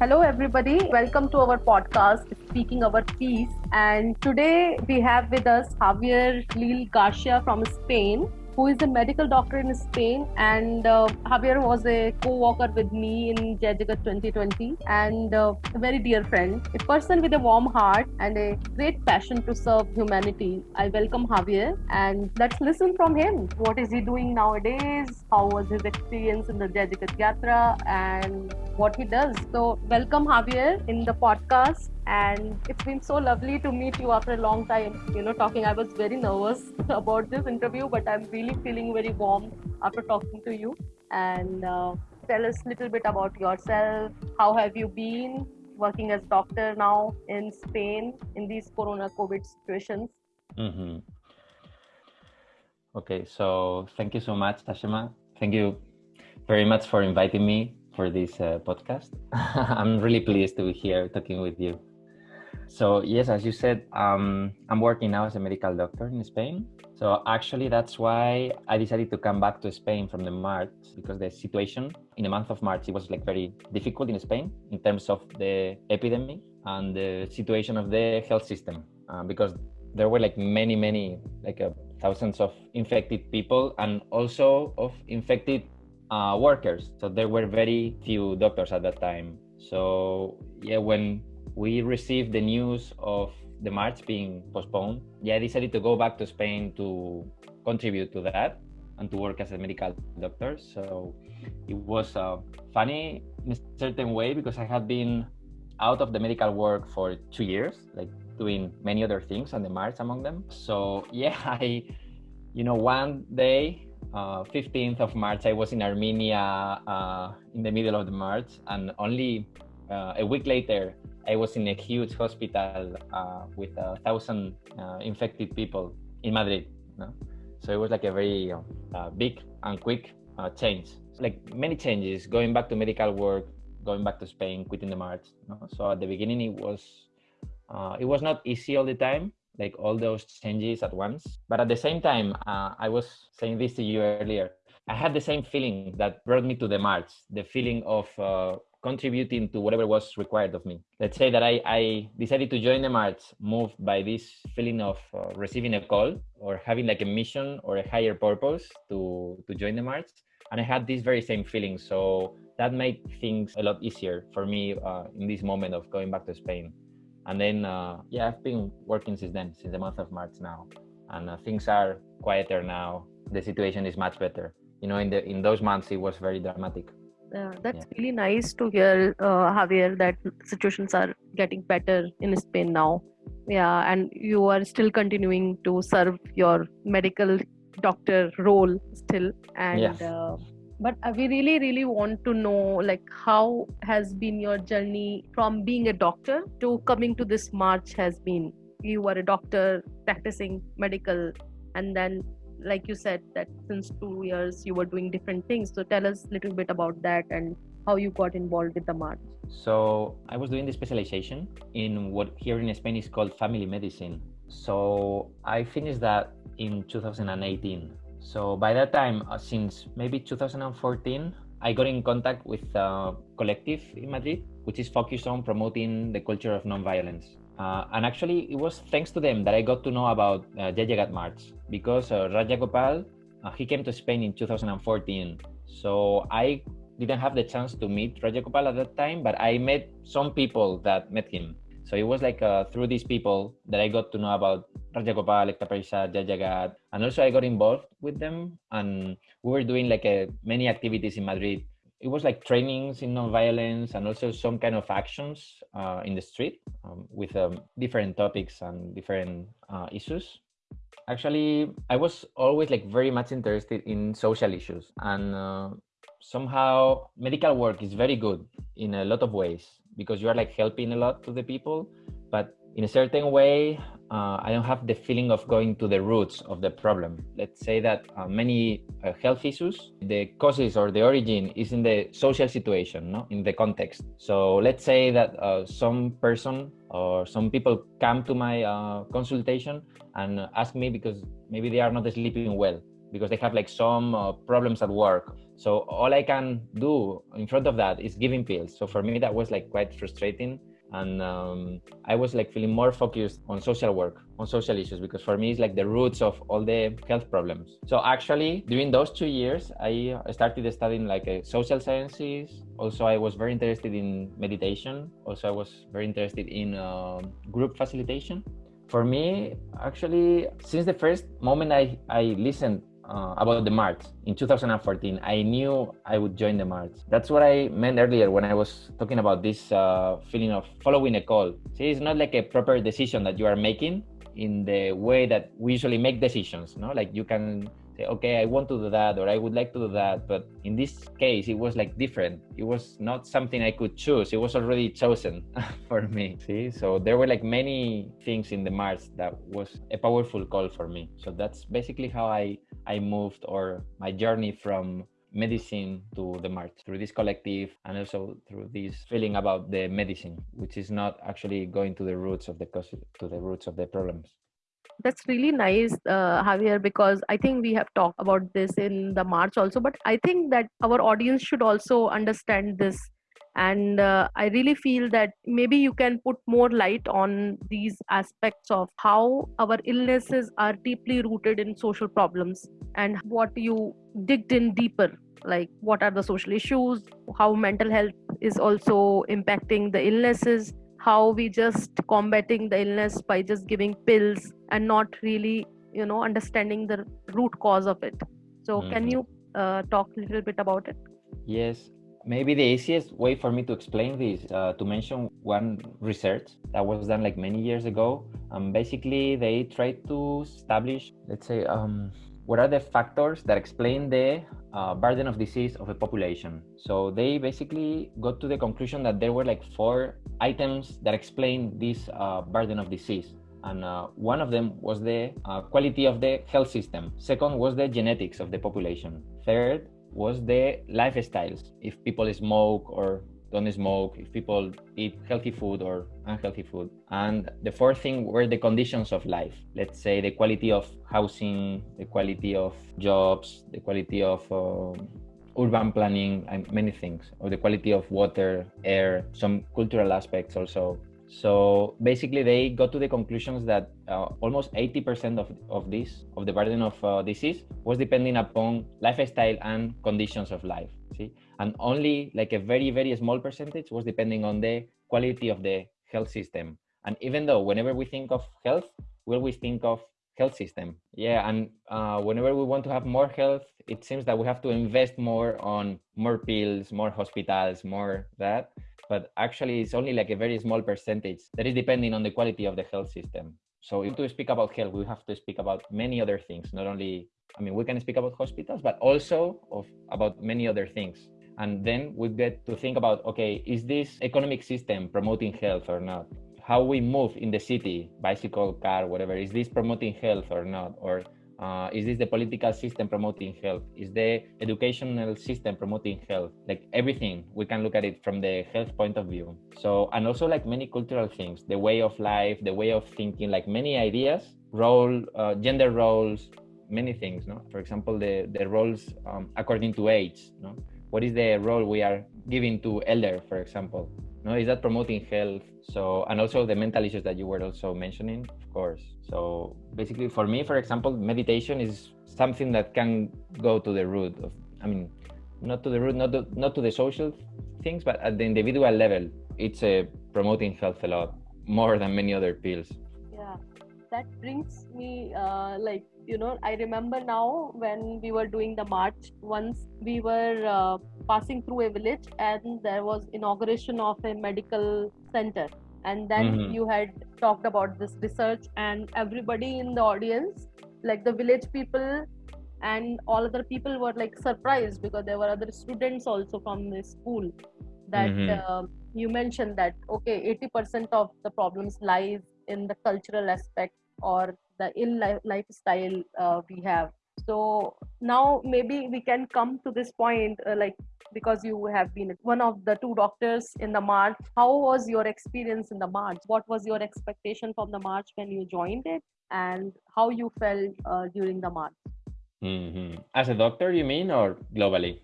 Hello, everybody. Welcome to our podcast, Speaking Our Peace. And today we have with us Javier Lil Garcia from Spain who is a medical doctor in Spain. And uh, Javier was a co worker with me in Jai 2020 and uh, a very dear friend, a person with a warm heart and a great passion to serve humanity. I welcome Javier and let's listen from him. What is he doing nowadays? How was his experience in the Jai Jagat Yatra and what he does? So, welcome Javier in the podcast and it's been so lovely to meet you after a long time. You know talking i was very nervous about this interview but i'm really feeling very warm after talking to you. And uh, tell us a little bit about yourself. How have you been working as doctor now in spain in these corona covid situations? Mm-hmm. okay so thank you so much tashima. Thank you very much for inviting me for this uh, podcast. I'm really pleased to be here talking with you so yes, as you said, um, I'm working now as a medical doctor in Spain. So actually, that's why I decided to come back to Spain from the March because the situation in the month of March it was like very difficult in Spain in terms of the epidemic and the situation of the health system uh, because there were like many many like uh, thousands of infected people and also of infected uh, workers. So there were very few doctors at that time. So yeah, when we received the news of the march being postponed, yeah, I decided to go back to Spain to contribute to that and to work as a medical doctor. So it was uh, funny in a certain way because I had been out of the medical work for two years, like doing many other things on the march among them. So yeah, I, you know, one day, uh, 15th of March, I was in Armenia uh, in the middle of the march, and only uh, a week later, I was in a huge hospital uh, with a thousand uh, infected people in Madrid. No? So it was like a very uh, big and quick uh, change. Like many changes, going back to medical work, going back to Spain, quitting the march. No? So at the beginning, it was uh, it was not easy all the time, like all those changes at once. But at the same time, uh, I was saying this to you earlier. I had the same feeling that brought me to the march, the feeling of contributing to whatever was required of me. Let's say that I, I decided to join the march moved by this feeling of uh, receiving a call or having like a mission or a higher purpose to, to join the march. And I had this very same feeling. So that made things a lot easier for me uh, in this moment of going back to Spain. And then, uh, yeah, I've been working since then, since the month of March now. And uh, things are quieter now. The situation is much better. You know, in the in those months, it was very dramatic uh, that's yeah. really nice to hear, uh, Javier, that situations are getting better in Spain now. Yeah, and you are still continuing to serve your medical doctor role still. And yes. uh, but we really, really want to know, like, how has been your journey from being a doctor to coming to this march? Has been you were a doctor practicing medical, and then like you said that since two years you were doing different things. So tell us a little bit about that and how you got involved with the march. So i was doing the specialization in what here in spain is called family medicine. So i finished that in 2018 so by that time uh, since maybe 2014 i got in contact with a collective in madrid which is focused on promoting the culture of nonviolence uh, and actually, it was thanks to them that I got to know about uh, Jai March because uh, Rajagopal, uh, he came to Spain in 2014. So I didn't have the chance to meet Rajagopal at that time, but I met some people that met him. So it was like uh, through these people that I got to know about Rajagopal, Ekta Parishad, Jai Jagat, and also I got involved with them, and we were doing like a, many activities in Madrid it was like trainings in nonviolence and also some kind of actions uh, in the street um, with um, different topics and different uh, issues. Actually, I was always like very much interested in social issues, and uh, somehow medical work is very good in a lot of ways because you are like helping a lot to the people, but in a certain way, uh, I don't have the feeling of going to the roots of the problem. Let's say that uh, many uh, health issues, the causes or the origin is in the social situation, no? in the context. So let's say that uh, some person or some people come to my uh, consultation and ask me because maybe they are not sleeping well because they have like some uh, problems at work so all i can do in front of that is giving pills so for me that was like quite frustrating and um, i was like feeling more focused on social work on social issues because for me it's like the roots of all the health problems. So actually during those two years i started studying like uh, social sciences. Also i was very interested in meditation. Also i was very interested in uh, group facilitation. For me actually since the first moment i i listened uh, about the march. In 2014 i knew i would join the march. That's what i meant earlier when i was talking about this uh, feeling of following a call. See it's not like a proper decision that you are making in the way that we usually make decisions no? Like you can Eh, okay i want to do that or i would like to do that but in this case it was like different. It was not something i could choose. It was already chosen for me. See so there were like many things in the march that was a powerful call for me. So that's basically how i i moved or my journey from medicine to the march through this collective and also through this feeling about the medicine which is not actually going to the roots of the cause to the roots of the problems that's really nice uh, javier because i think we have talked about this in the march also but i think that our audience should also understand this. And uh, i really feel that maybe you can put more light on these aspects of how our illnesses are deeply rooted in social problems and what you digged in deeper like what are the social issues how mental health is also impacting the illnesses how we just combating the illness by just giving pills and not really you know understanding the root cause of it. So mm-hmm. can you uh, talk a little bit about it? Yes. Maybe the easiest way for me to explain this uh, to mention one research that was done like many years ago um, basically they tried to establish let's say um, what are the factors that explain the uh, burden of disease of a population? So they basically got to the conclusion that there were like four items that explain this uh, burden of disease. And uh, one of them was the uh, quality of the health system. Second was the genetics of the population. Third was the lifestyles. If people smoke or don't smoke, if people eat healthy food or unhealthy food. And the fourth thing were the conditions of life. Let's say the quality of housing, the quality of jobs, the quality of uh, urban planning, and many things, or the quality of water, air, some cultural aspects also. So basically, they got to the conclusions that uh, almost 80% of, of this, of the burden of uh, disease, was depending upon lifestyle and conditions of life. See, and only like a very very small percentage was depending on the quality of the health system. And even though whenever we think of health, we always think of health system. Yeah, and uh, whenever we want to have more health, it seems that we have to invest more on more pills, more hospitals, more that but actually it's only like a very small percentage that is depending on the quality of the health system. So if to speak about health, we have to speak about many other things, not only, I mean, we can speak about hospitals, but also of about many other things. And then we get to think about, okay, is this economic system promoting health or not? How we move in the city, bicycle, car, whatever, is this promoting health or not? Or uh, is this the political system promoting health? Is the educational system promoting health? Like everything, we can look at it from the health point of view. So, and also like many cultural things, the way of life, the way of thinking, like many ideas, role, uh, gender roles, many things. No, for example, the the roles um, according to age. No, what is the role we are giving to elder, for example? No, is that promoting health? So, and also the mental issues that you were also mentioning, of course. So, basically, for me, for example, meditation is something that can go to the root of, I mean, not to the root, not to, not to the social things, but at the individual level, it's uh, promoting health a lot more than many other pills. That brings me uh, like you know i remember now when we were doing the march once we were uh, passing through a village and there was inauguration of a medical center and then mm-hmm. you had talked about this research and everybody in the audience like the village people and all other people were like surprised because there were other students also from the school that mm-hmm. uh, you mentioned that okay 80% of the problems lies in the cultural aspect or the ill lifestyle uh, we have so now maybe we can come to this point uh, like because you have been one of the two doctors in the march how was your experience in the march what was your expectation from the march when you joined it and how you felt uh, during the march Mm-hmm. As a doctor, you mean, or globally?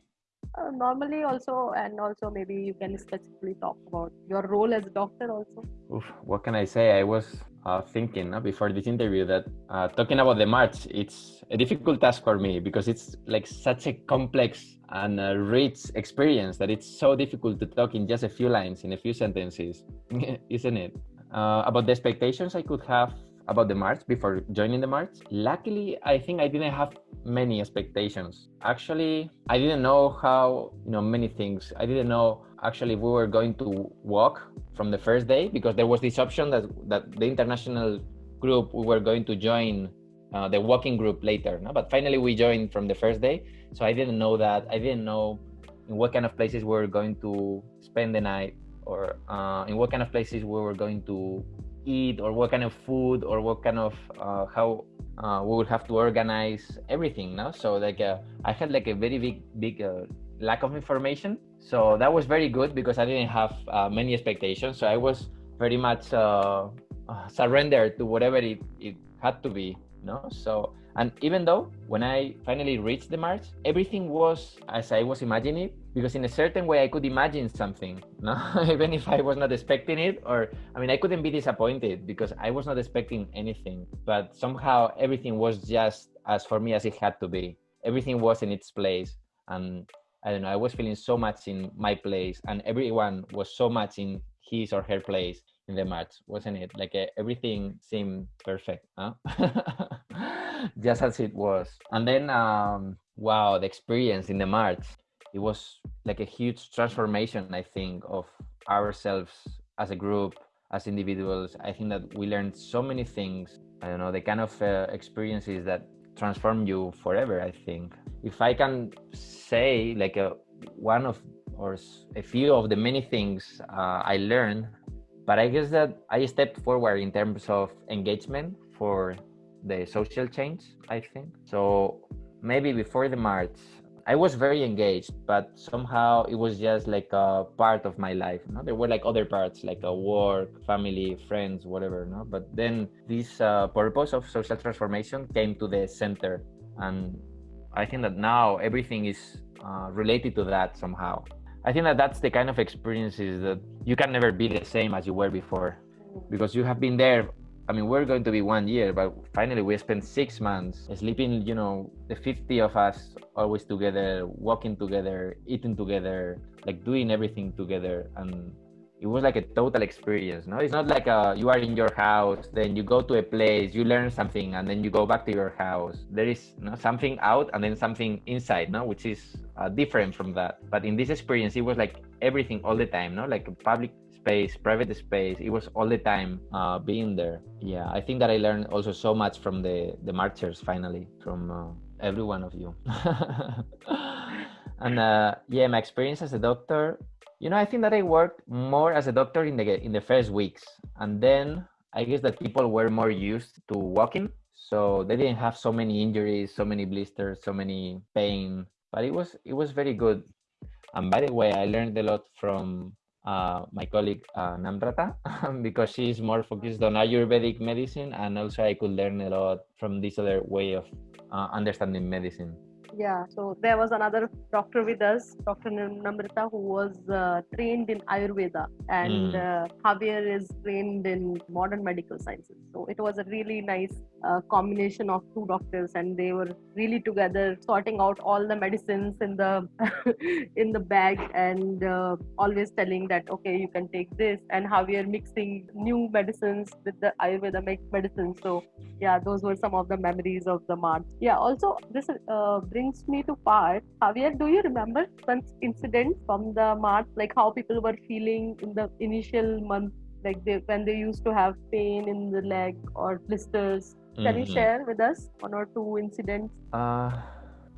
Uh, normally, also, and also maybe you can specifically talk about your role as a doctor, also. Oof, what can I say? I was uh, thinking uh, before this interview that uh, talking about the march, it's a difficult task for me because it's like such a complex and rich experience that it's so difficult to talk in just a few lines, in a few sentences, isn't it? Uh, about the expectations I could have about the march before joining the march. Luckily, I think I didn't have many expectations. Actually, I didn't know how, you know, many things. I didn't know actually we were going to walk from the first day because there was this option that that the international group we were going to join uh, the walking group later. No? But finally, we joined from the first day. So I didn't know that. I didn't know in what kind of places we were going to spend the night or uh, in what kind of places we were going to eat or what kind of food or what kind of uh, how uh, we would have to organize everything now so like uh, i had like a very big big uh, lack of information. So that was very good because i didn't have uh, many expectations. So i was very much uh, surrendered to whatever it, it had to be no so and even though when I finally reached the march, everything was as I was imagining because in a certain way I could imagine something, no? even if I was not expecting it, or I mean, I couldn't be disappointed because I was not expecting anything. But somehow everything was just as for me as it had to be. Everything was in its place, and I don't know. I was feeling so much in my place, and everyone was so much in his or her place in the match, wasn't it? Like uh, everything seemed perfect, huh? just as it was. And then, um, wow, the experience in the march, it was like a huge transformation, I think, of ourselves as a group, as individuals. I think that we learned so many things. I don't know, the kind of uh, experiences that transform you forever, I think. If I can say, like, a, uh, one of or a few of the many things uh, I learned but I guess that I stepped forward in terms of engagement for the social change, I think. So maybe before the march, I was very engaged, but somehow it was just like a part of my life. No? There were like other parts, like a work, family, friends, whatever. No? But then this uh, purpose of social transformation came to the center. And I think that now everything is uh, related to that somehow. I think that that's the kind of experiences that you can never be the same as you were before because you have been there I mean, we're going to be one year, but finally we spent six months sleeping, you know, the 50 of us always together, walking together, eating together, like doing everything together. And it was like a total experience no? It's not like uh, you are in your house then you go to a place you learn something and then you go back to your house. There is you know, something out and then something inside no? Which is uh, different from that. But in this experience it was like everything all the time no? Like public space private space it was all the time uh, being there. Yeah i think that i learned also so much from the the marchers finally from uh, every one of you. And uh, yeah my experience as a doctor you know, I think that I worked more as a doctor in the in the first weeks, and then I guess that people were more used to walking, so they didn't have so many injuries, so many blisters, so many pain. But it was it was very good. And by the way, I learned a lot from uh, my colleague uh, Namrata because she's more focused on Ayurvedic medicine, and also I could learn a lot from this other way of uh, understanding medicine yeah so there was another doctor with us dr namrata who was uh, trained in ayurveda and mm. uh, javier is trained in modern medical sciences. So it was a really nice uh, combination of two doctors and they were really together sorting out all the medicines in the in the bag and uh, always telling that okay you can take this and javier mixing new medicines with the ayurveda medicine so yeah those were some of the memories of the march yeah also this uh, brings brings me to part. Javier, do you remember some incidents from the march, like how people were feeling in the initial month, like they, when they used to have pain in the leg or blisters? Can mm-hmm. you share with us one or two incidents? Uh,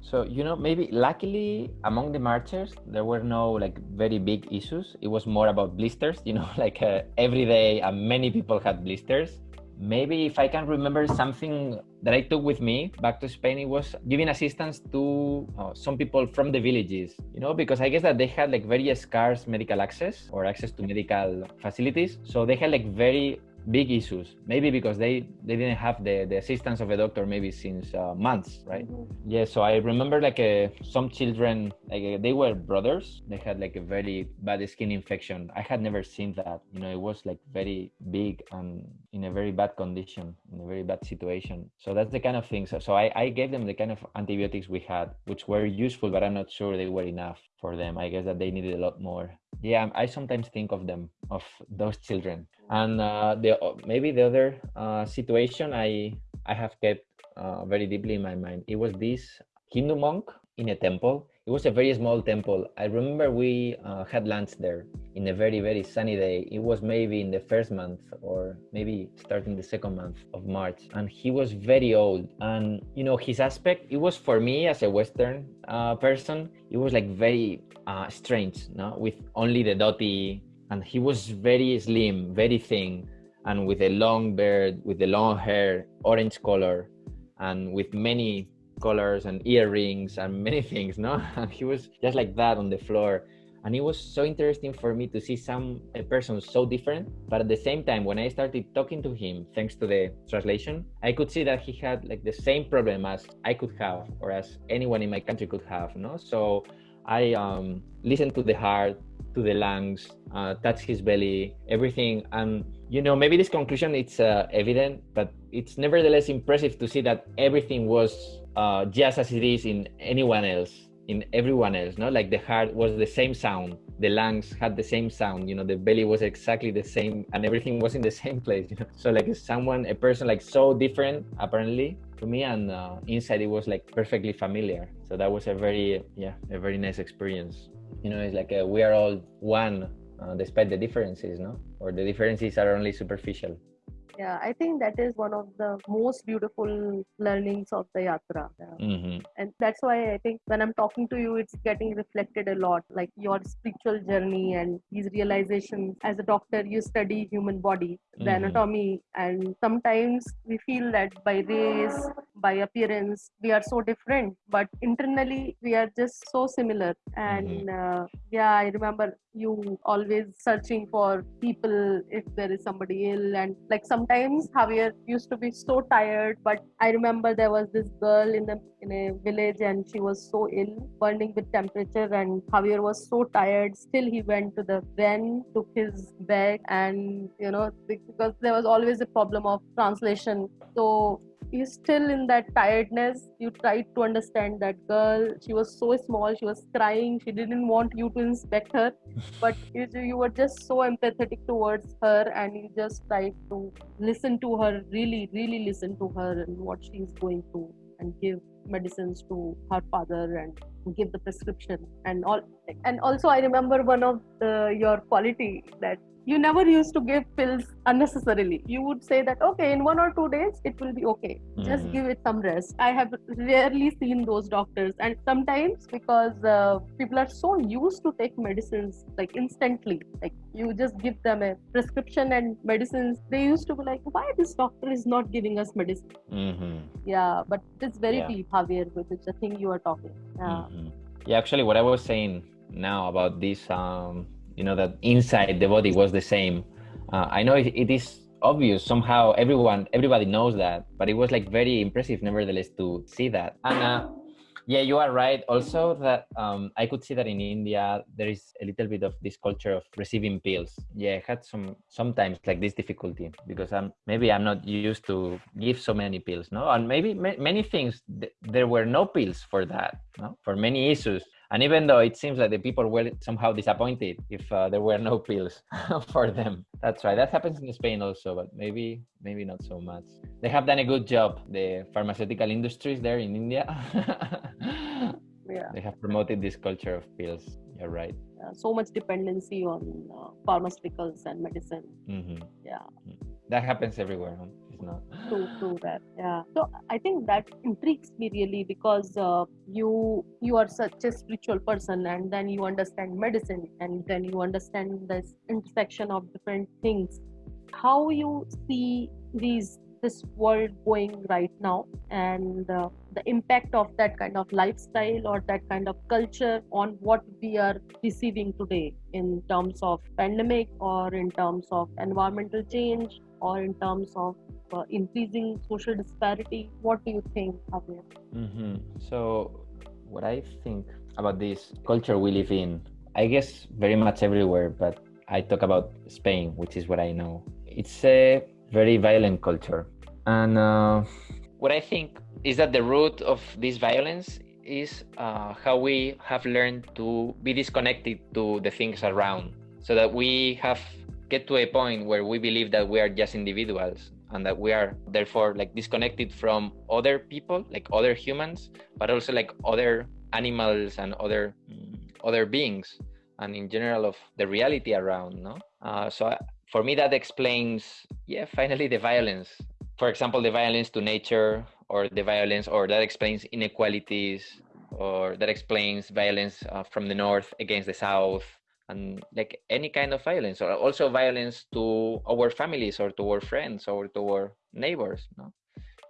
so you know, maybe luckily among the marchers there were no like very big issues. It was more about blisters. You know, like uh, every day, uh, many people had blisters maybe if I can remember something that I took with me back to Spain, it was giving assistance to uh, some people from the villages, you know, because I guess that they had like very scarce medical access or access to medical facilities. So they had like very big issues. Maybe because they they didn't have the the assistance of a doctor maybe since uh, months, right? Mm-hmm. Yeah. So I remember like uh, some children like uh, they were brothers. They had like a very bad skin infection. I had never seen that. You know, it was like very big and in a very bad condition, in a very bad situation. So that's the kind of things. So I I gave them the kind of antibiotics we had, which were useful, but I'm not sure they were enough for them. I guess that they needed a lot more. Yeah, I sometimes think of them, of those children. And uh, the maybe the other uh, situation I I have kept uh, very deeply in my mind. It was this Hindu monk in a temple it was a very small temple. I remember we uh, had lunch there in a very, very sunny day. It was maybe in the first month or maybe starting the second month of March. And he was very old. And, you know, his aspect, it was for me as a Western uh, person, it was like very uh, strange, no? with only the dhoti. And he was very slim, very thin, and with a long beard, with the long hair, orange color, and with many colors and earrings and many things no? And he was just like that on the floor. And it was so interesting for me to see some a person so different. But at the same time when i started talking to him thanks to the translation i could see that he had like the same problem as i could have or as anyone in my country could have no? So i um, listened to the heart to the lungs uh, touch his belly everything. And you know maybe this conclusion it's uh, evident but it's nevertheless impressive to see that everything was uh, just as it is in anyone else in everyone else no? Like the heart was the same sound the lungs had the same sound you know the belly was exactly the same and everything was in the same place you know? So like someone a person like so different apparently to me and uh, inside it was like perfectly familiar. So that was a very yeah a very nice experience. You know it's like a, we are all one uh, despite the differences no? Or the differences are only superficial yeah i think that is one of the most beautiful learnings of the yatra yeah. mm-hmm. and that's why i think when i'm talking to you it's getting reflected a lot like your spiritual journey and these realizations as a doctor you study human body the mm-hmm. anatomy and sometimes we feel that by race by appearance we are so different but internally we are just so similar and mm-hmm. uh, yeah i remember you always searching for people if there is somebody ill and like sometimes javier used to be so tired but i remember there was this girl in the in a village and she was so ill burning with temperature and javier was so tired. Still he went to the ven took his bag and you know because there was always a problem of translation. So you still in that tiredness you tried to understand that girl she was so small she was crying she didn't want you to inspect her. But you, you were just so empathetic towards her and you just tried to listen to her really really listen to her and what she's going through and give medicines to her father and give the prescription and all. And also i remember one of the, your quality that you never used to give pills unnecessarily you would say that okay in one or two days it will be okay mm-hmm. just give it some rest i have rarely seen those doctors and sometimes because uh, people are so used to take medicines like instantly like you just give them a prescription and medicines they used to be like why this doctor is not giving us medicine mm-hmm. yeah but it's very yeah. deep javier which is the thing you are talking yeah mm-hmm. yeah actually what i was saying now about this um you know that inside the body was the same. Uh, i know it, it is obvious somehow everyone everybody knows that but it was like very impressive nevertheless to see that. And uh, yeah you are right. Also that um, i could see that in india there is a little bit of this culture of receiving pills. Yeah i had some sometimes like this difficulty because i'm maybe i'm not used to give so many pills no? And maybe ma- many things th- there were no pills for that no? For many issues and even though it seems like the people were somehow disappointed if uh, there were no pills for them. That's right. That happens in spain also but maybe maybe not so much. They have done a good job the pharmaceutical industries there in india. Yeah. They have promoted this culture of pills. You're right. Uh, so much dependency on uh, pharmaceuticals and medicine. Mm-hmm. yeah. Mm. that happens everywhere huh? Not true true that yeah. So i think that intrigues me really because uh, you you are such a spiritual person and then you understand medicine and then you understand this intersection of different things. How you see these this world going right now and uh, the impact of that kind of lifestyle or that kind of culture on what we are receiving today in terms of pandemic or in terms of environmental change or in terms of uh, increasing social disparity? What do you think, Javier? Mm-hmm. So, what I think about this culture we live in, I guess very much everywhere, but I talk about Spain, which is what I know. It's a very violent culture. And uh, what I think is that the root of this violence is uh, how we have learned to be disconnected to the things around so that we have get to a point where we believe that we are just individuals and that we are therefore like disconnected from other people like other humans but also like other animals and other other beings and in general of the reality around no? Uh, so for me that explains yeah finally the violence. For example the violence to nature or the violence or that explains inequalities or that explains violence uh, from the north against the south and like any kind of violence or also violence to our families or to our friends or to our neighbors no?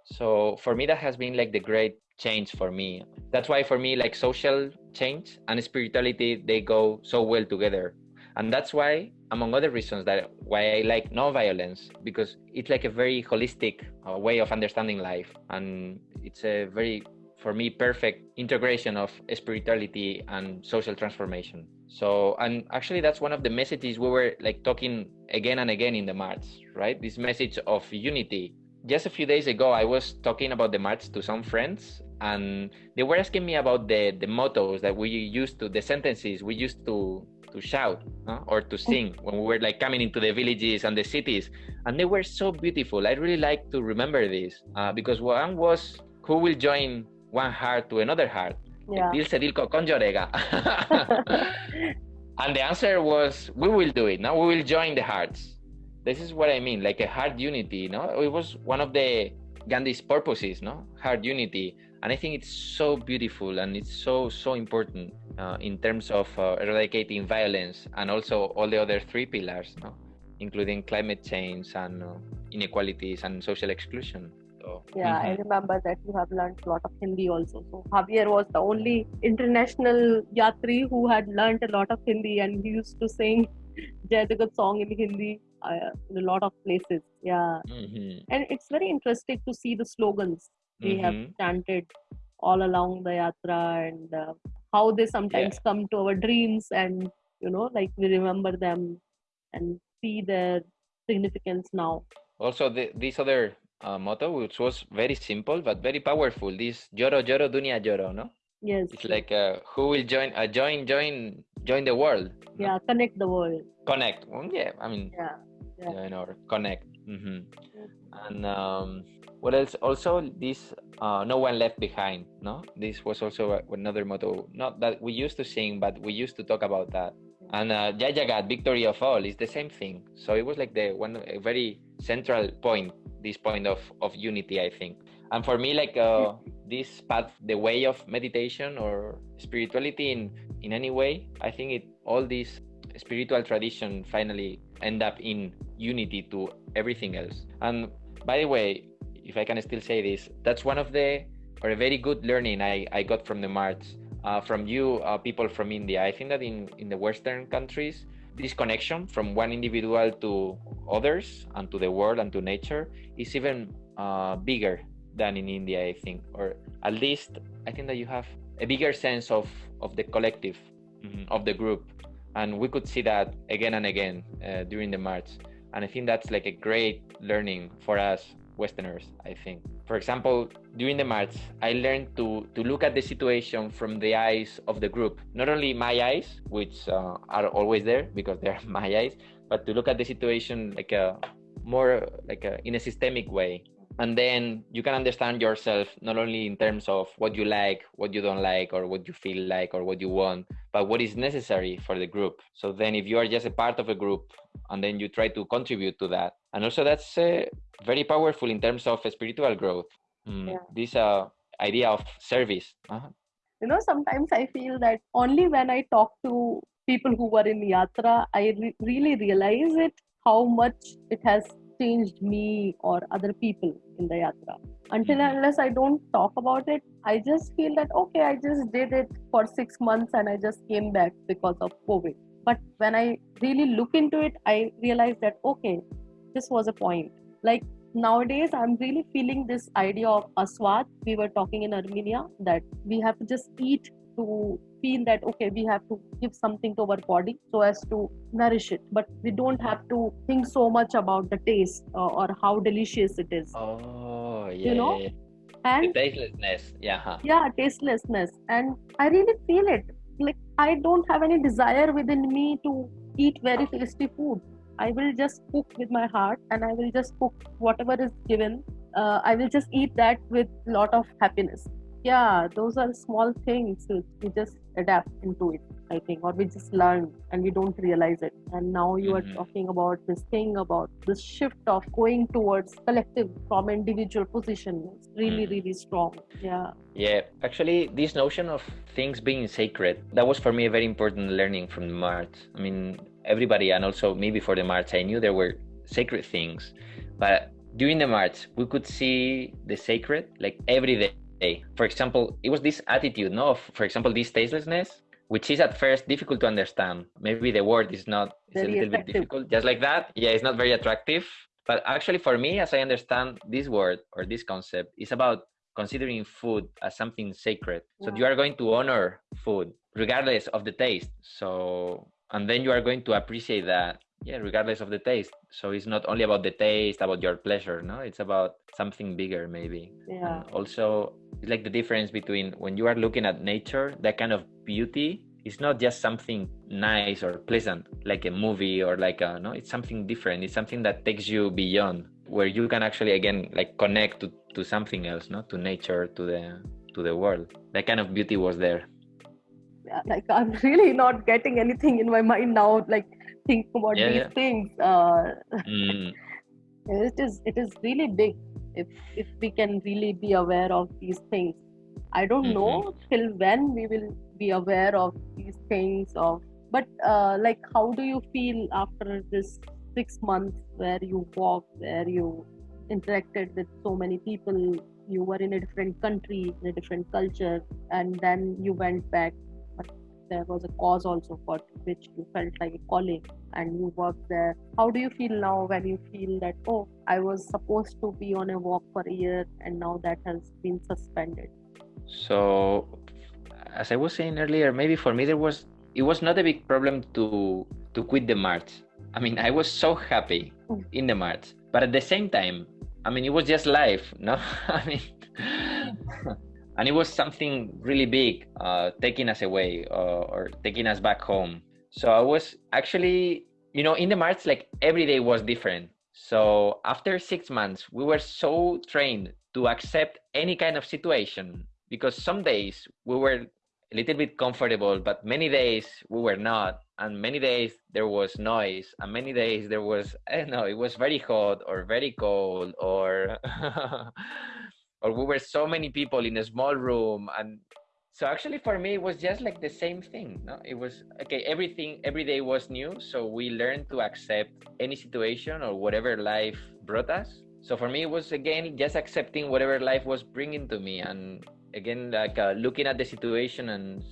So for me that has been like the great change for me. That's why for me like social change and spirituality they go so well together. And that's why among other reasons that why i like non-violence because it's like a very holistic uh, way of understanding life. And it's a very for me perfect integration of spirituality and social transformation. So and actually that's one of the messages we were like talking again and again in the march right? This message of unity. Just a few days ago i was talking about the march to some friends and they were asking me about the the mottos that we used to the sentences we used to to shout uh, or to sing when we were like coming into the villages and the cities. And they were so beautiful. I really like to remember this uh, because one was who will join one heart to another heart. Yeah. Dil se dil ko konjorega. and the answer was we will do it Now we will join the hearts. This is what i mean like a heart unity no? It was one of the gandhi's purposes no? Heart unity. And i think it's so beautiful and it's so so important uh, in terms of uh, eradicating violence and also all the other three pillars no? Including climate change and uh, inequalities and social exclusion so, Yeah, I mhm. remember that you have learned a lot of Hindi also. So Javier was the only international yatri who had learned a lot of Hindi, and he used to sing Jai Jagat song in Hindi uh, in a lot of places. Yeah, Mhm. and it's very interesting to see the slogans we have Mhm. chanted all along the yatra and uh, how they sometimes come to our dreams, and you know, like we remember them and see their significance now. Also, the, this other uh, motto, which was very simple but very powerful, this "Joro Joro Dunia Joro," no? Yes. It's like uh, who will join? Uh, join, join, join the world. no? yeah, connect the world. Connect. Well, yeah, I mean, Yeah. Yeah. join or connect. hmm And um, what else? Also, this uh, no one left behind. No, this was also another motto. Not that we used to sing, but we used to talk about that. And uh, Jai Jagat, victory of all, is the same thing. So it was like the one a very central point. This point of of unity, I think. And for me, like uh, this path, the way of meditation or spirituality in in any way, I think it all these spiritual tradition finally end up in unity to everything else. And by the way, if I can still say this, that's one of the or a very good learning I, I got from the march uh, from you uh, people from India. I think that in in the Western countries, this connection from one individual to others and to the world and to nature is even uh, bigger than in India. I think, or at least I think that you have a bigger sense of of the collective mhm, of the group and we could see that again and again uh, during the march and i think that's like a great learning for us westerners i think for example during the march i learned to to look at the situation from the eyes of the group. Not only my eyes which uh, are always there because they're my eyes but to look at the situation like a more like a, in a systemic way and then you can understand yourself not only in terms of what you like what you don't like or what you feel like or what you want but what is necessary for the group so then if you are just a part of a group and then you try to contribute to that and also that's uh, very powerful in terms of spiritual growth Mm, Yeah. this uh, idea of service uh-huh. You know, sometimes I feel that only when I talk to people who were in Yatra, I re- really realize it how much it has changed me or other people in the Yatra. Until Mhm. unless I don't talk about it, I just feel that okay, I just did it for six months and I just came back because of COVID. But when I really look into it, I realize that okay, this was a point like nowadays i'm really feeling this idea of aswad we were talking in armenia that we have to just eat to feel that okay we have to give something to our body so as to nourish it. But we don't have to think so much about the taste uh, or how delicious it is. Oh yeah you know? yeah, and the tastelessness. Yeah yeah tastelessness. And i really feel it. Like i don't have any desire within me to eat very tasty food. I will just cook with my heart and I will just cook whatever is given. Uh, I will just eat that with a lot of happiness. Yeah, those are small things we just adapt into it, I think, or we just learn and we don't realize it. And now you Mhm. are talking about this thing about this shift of going towards collective from individual position. It's really, Mhm. really strong. Yeah. Yeah, actually, this notion of things being sacred, that was for me a very important learning from the March. I mean, everybody, and also me before the March, I knew there were sacred things. But during the March, we could see the sacred like every day. For example, it was this attitude, no, of, for example, this tastelessness, which is at first difficult to understand. Maybe the word is not, it's a little bit difficult. Just like that, yeah, it's not very attractive. But actually, for me, as I understand this word or this concept, is about considering food as something sacred. So you are going to honor food regardless of the taste. So and then you are going to appreciate that, yeah, regardless of the taste. So it's not only about the taste, about your pleasure, no? It's about something bigger maybe. Yeah. And also it's like the difference between when you are looking at nature, that kind of beauty is not just something nice or pleasant like a movie or like a no it's something different it's something that takes you beyond where you can actually again like connect to, to something else no to nature to the to the world that kind of beauty was there yeah, like I'm really not getting anything in my mind now. Like think about Yeah, these yeah. things. Uh, Mm, it is it is really big if if we can really be aware of these things. I don't Mhm. know till when we will be aware of these things. Of but uh, like how do you feel after this six months where you walked, where you interacted with so many people? You were in a different country, in a different culture, and then you went back there was a cause also for which you felt like a calling and you worked there. How do you feel now when you feel that oh i was supposed to be on a walk for a year and now that has been suspended? So as i was saying earlier maybe for me there was it was not a big problem to to quit the march. I mean i was so happy Mm. in the march but at the same time i mean it was just life no? I mean and it was something really big uh, taking us away uh, or taking us back home. So i was actually you know in the march like every day was different. So after six months we were so trained to accept any kind of situation because some days we were a little bit comfortable but many days we were not. And many days there was noise and many days there was i don't know it was very hot or very cold or or we were so many people in a small room and so actually for me it was just like the same thing no? It was okay everything every day was new so we learned to accept any situation or whatever life brought us. So for me it was again just accepting whatever life was bringing to me and again like uh, looking at the situation and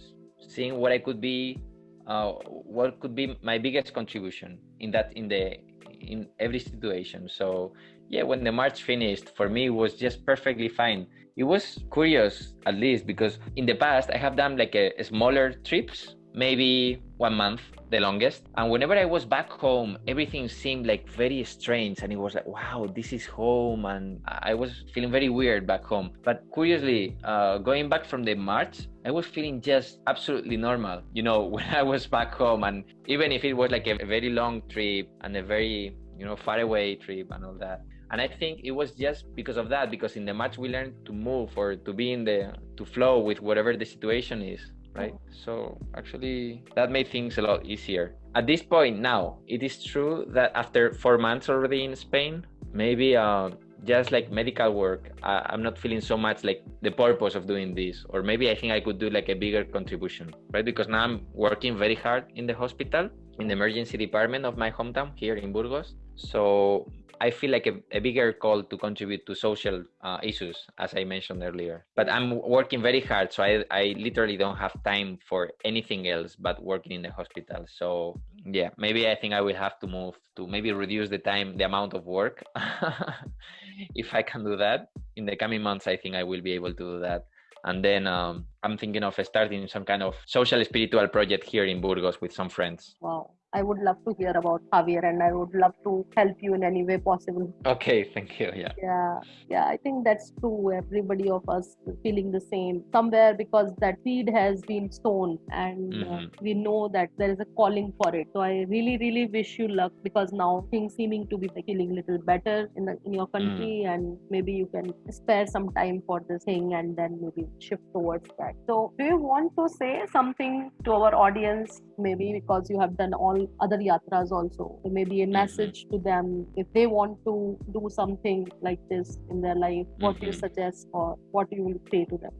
seeing what i could be uh, what could be my biggest contribution in that in the in every situation. So yeah when the march finished for me it was just perfectly fine. It was curious at least because in the past i have done like a, a smaller trips maybe one month the longest. And whenever i was back home everything seemed like very strange. And it was like wow this is home. And i was feeling very weird back home. But curiously uh, going back from the march i was feeling just absolutely normal you know when i was back home. And even if it was like a very long trip and a very you know far away trip and all that and i think it was just because of that because in the match we learned to move or to be in the to flow with whatever the situation is right? So actually that made things a lot easier. At this point now it is true that after four months already in spain maybe uh, just like medical work I, i'm not feeling so much like the purpose of doing this. Or maybe i think i could do like a bigger contribution right? Because now i'm working very hard in the hospital in the emergency department of my hometown here in burgos. So I feel like a, a bigger call to contribute to social uh, issues, as I mentioned earlier. But I'm working very hard, so I, I literally don't have time for anything else but working in the hospital. So yeah, maybe I think I will have to move to maybe reduce the time, the amount of work. if I can do that in the coming months, I think I will be able to do that and then um, i'm thinking of starting some kind of social spiritual project here in burgos with some friends wow I would love to hear about Javier and I would love to help you in any way possible. Okay, thank you. Yeah. Yeah. Yeah, I think that's true. Everybody of us feeling the same somewhere because that seed has been sown and uh, mm-hmm. uh, we know that there is a calling for it. So I really, really wish you luck because now things seeming to be feeling a little better in the in your country mm. and maybe you can spare some time for this thing and then maybe shift towards that. So do you want to say something to our audience maybe because you have done all all other yatras also maybe a mm-hmm. message mm-hmm. to them if they want to do something like this in their life what mm-hmm. do you mm-hmm. suggest or what do you will say to them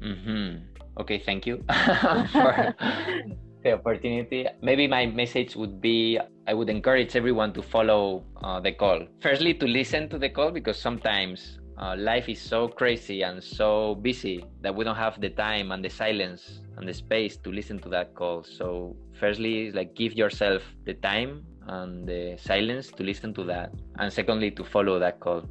mm-hmm. okay thank you for the opportunity maybe my message would be i would encourage everyone to follow uh, the call firstly to listen to the call because sometimes uh, life is so crazy and so busy that we don't have the time and the silence and the space to listen to that call. So, firstly, like give yourself the time and the silence to listen to that, and secondly, to follow that call.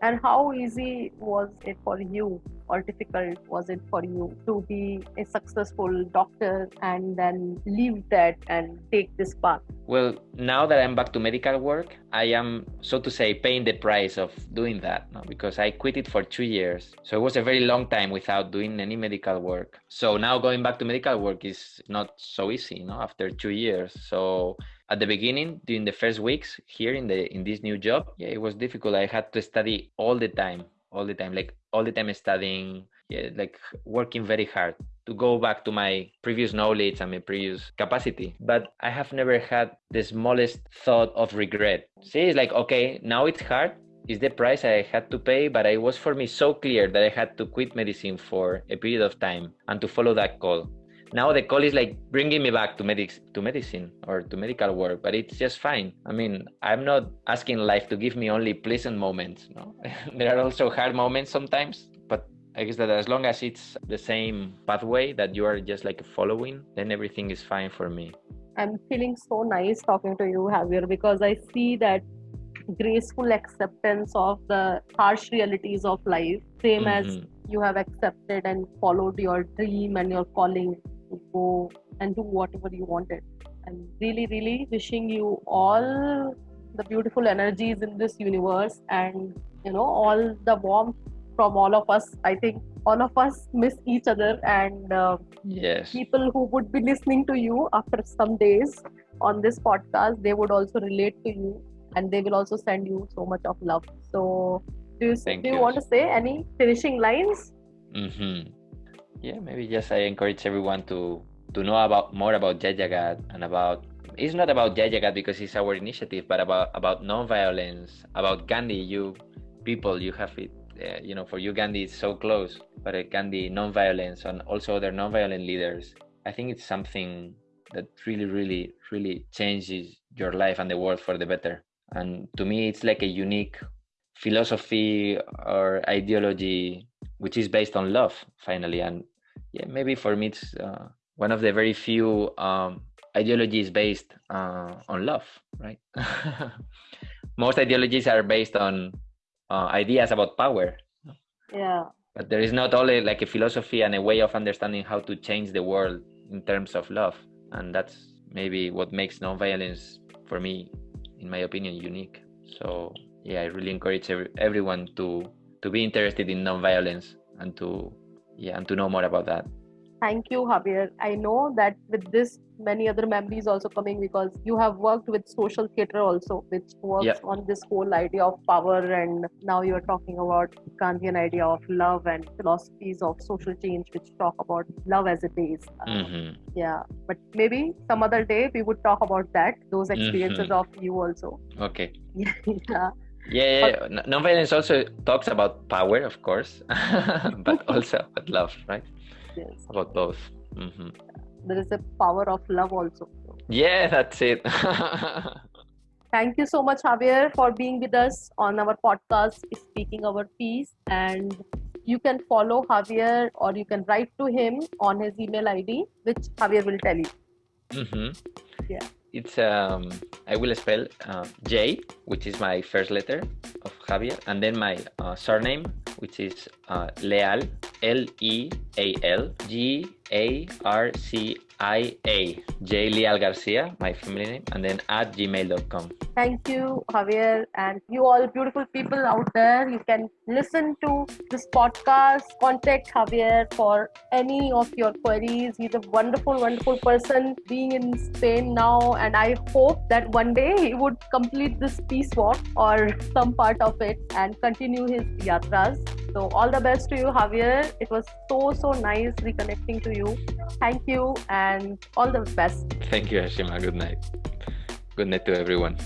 And how easy was it for you or difficult was it for you to be a successful doctor and then leave that and take this path? Well, now that I'm back to medical work, I am, so to say, paying the price of doing that no? because I quit it for two years. So it was a very long time without doing any medical work. So now going back to medical work is not so easy, know, after two years. So at the beginning during the first weeks here in the in this new job yeah it was difficult. I had to study all the time all the time like all the time studying yeah, like working very hard to go back to my previous knowledge and my previous capacity. But i have never had the smallest thought of regret. See it's like okay now it's hard is the price I had to pay, but it was for me so clear that I had to quit medicine for a period of time and to follow that call now the call is like bringing me back to medics to medicine or to medical work but it's just fine. I mean i'm not asking life to give me only pleasant moments no? There are also hard moments sometimes but i guess that as long as it's the same pathway that you are just like following then everything is fine for me. I'm feeling so nice talking to you javier because i see that graceful acceptance of the harsh realities of life same mm-hmm. as you have accepted and followed your dream and your calling to go and do whatever you wanted. And really, really wishing you all the beautiful energies in this universe and you know all the warmth from all of us. I think all of us miss each other and uh, yes people who would be listening to you after some days on this podcast they would also relate to you and they will also send you so much of love so do you, do you, you. want to say any finishing lines mm-hmm yeah maybe just i encourage everyone to to know about more about Jai Jagat and about it's not about Jai Jagat because it's our initiative but about about non-violence about gandhi you people you have it uh, you know for you gandhi is so close but uh, gandhi non-violence and also other non-violent leaders i think it's something that really really really changes your life and the world for the better. And to me it's like a unique philosophy or ideology which is based on love finally. And yeah maybe for me it's uh, one of the very few um, ideologies based uh, on love right? Most ideologies are based on uh, ideas about power. Yeah. But there is not only like a philosophy and a way of understanding how to change the world in terms of love. And that's maybe what makes nonviolence for me in my opinion unique. So yeah i really encourage every, everyone to to be interested in nonviolence and to yeah and to know more about that thank you javier i know that with this many other memories also coming because you have worked with social theater also which works yeah. on this whole idea of power and now you're talking about Gandhian idea of love and philosophies of social change which talk about love as a base mm-hmm. yeah but maybe some other day we would talk about that those experiences mm-hmm. of you also okay yeah yeah, yeah, nonviolence also talks about power, of course, but also about love, right? Yes. About both. Mm-hmm. There is a power of love also. Yeah, that's it. Thank you so much, Javier, for being with us on our podcast, Speaking Our Peace. And you can follow Javier or you can write to him on his email ID, which Javier will tell you. Mm-hmm. Yeah. It's um I will spell uh, J, which is my first letter of Javier, and then my uh, surname, which is uh, Leal, L E A L G A R C I A, J Leal Garcia, my family name, and then at gmail.com. Thank you, Javier, and you all beautiful people out there. You can listen to this podcast, contact Javier for any of your queries. He's a wonderful, wonderful person being in Spain now, and I hope that one day he would complete this peace walk or some part of it and continue his yatras. So, all the best to you, Javier. It was so, so nice reconnecting to you. Thank you and all the best. Thank you, Ashima. Good night. Good night to everyone.